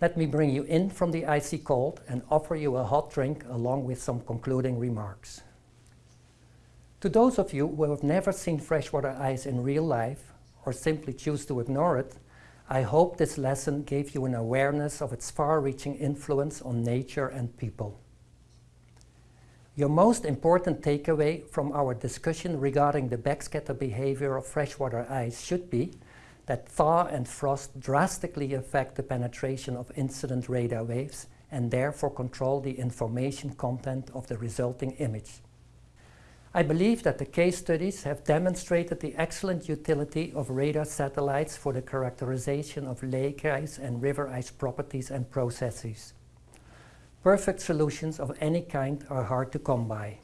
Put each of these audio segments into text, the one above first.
Let me bring you in from the icy cold and offer you a hot drink along with some concluding remarks. To those of you who have never seen freshwater ice in real life or simply choose to ignore it, I hope this lesson gave you an awareness of its far-reaching influence on nature and people. Your most important takeaway from our discussion regarding the backscatter behavior of freshwater ice should be that thaw and frost drastically affect the penetration of incident radar waves and therefore control the information content of the resulting image. I believe that the case studies have demonstrated the excellent utility of radar satellites for the characterization of lake ice and river ice properties and processes. Perfect solutions of any kind are hard to come by.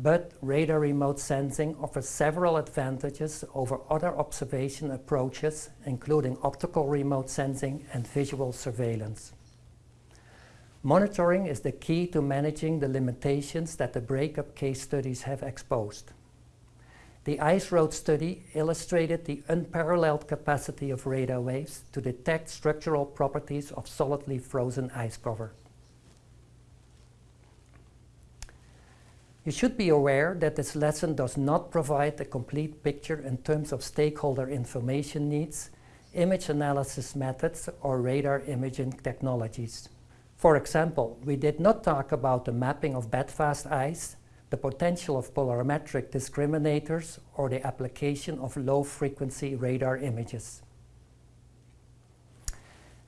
But radar remote sensing offers several advantages over other observation approaches, including optical remote sensing and visual surveillance. Monitoring is the key to managing the limitations that the breakup case studies have exposed. The Ice Road study illustrated the unparalleled capacity of radar waves to detect structural properties of solidly frozen ice cover. You should be aware that this lesson does not provide a complete picture in terms of stakeholder information needs, image analysis methods, or radar imaging technologies. For example, we did not talk about the mapping of bedfast ice, the potential of polarimetric discriminators, or the application of low-frequency radar images.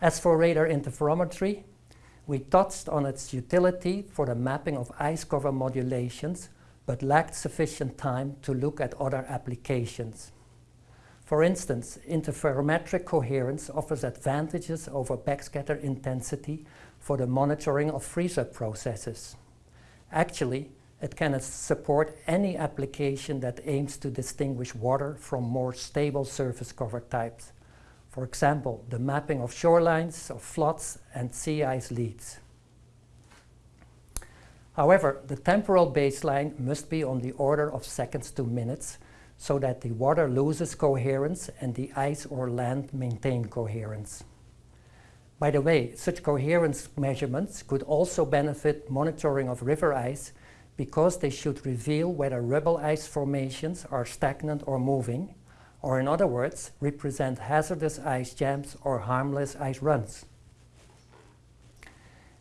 As for radar interferometry, we touched on its utility for the mapping of ice cover modulations, but lacked sufficient time to look at other applications. For instance, interferometric coherence offers advantages over backscatter intensity for the monitoring of freeze-up processes. Actually, it can support any application that aims to distinguish water from more stable surface cover types. For example, the mapping of shorelines, of floods, and sea ice leads. However, the temporal baseline must be on the order of seconds to minutes so that the water loses coherence and the ice or land maintain coherence. By the way, such coherence measurements could also benefit monitoring of river ice because they should reveal whether rubble ice formations are stagnant or moving, or in other words, represent hazardous ice jams or harmless ice runs.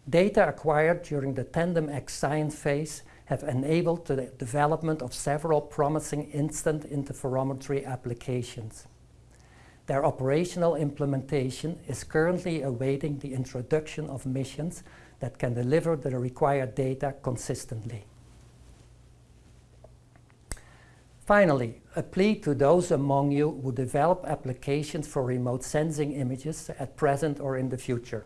Data acquired during the TanDEM-X science phase have enabled the development of several promising instant interferometry applications. Their operational implementation is currently awaiting the introduction of missions that can deliver the required data consistently. Finally, a plea to those among you who develop applications for remote sensing images at present or in the future.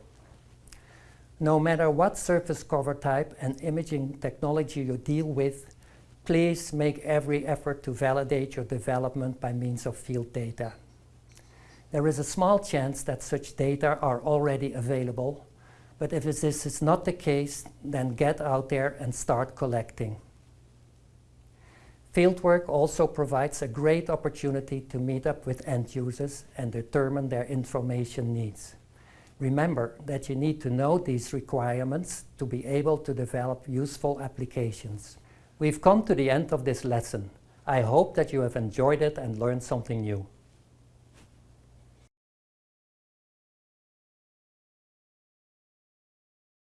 No matter what surface cover type and imaging technology you deal with, please make every effort to validate your development by means of field data. There is a small chance that such data are already available, but if this is not the case, then get out there and start collecting. Fieldwork also provides a great opportunity to meet up with end users and determine their information needs. Remember that you need to know these requirements to be able to develop useful applications. We've come to the end of this lesson. I hope that you have enjoyed it and learned something new.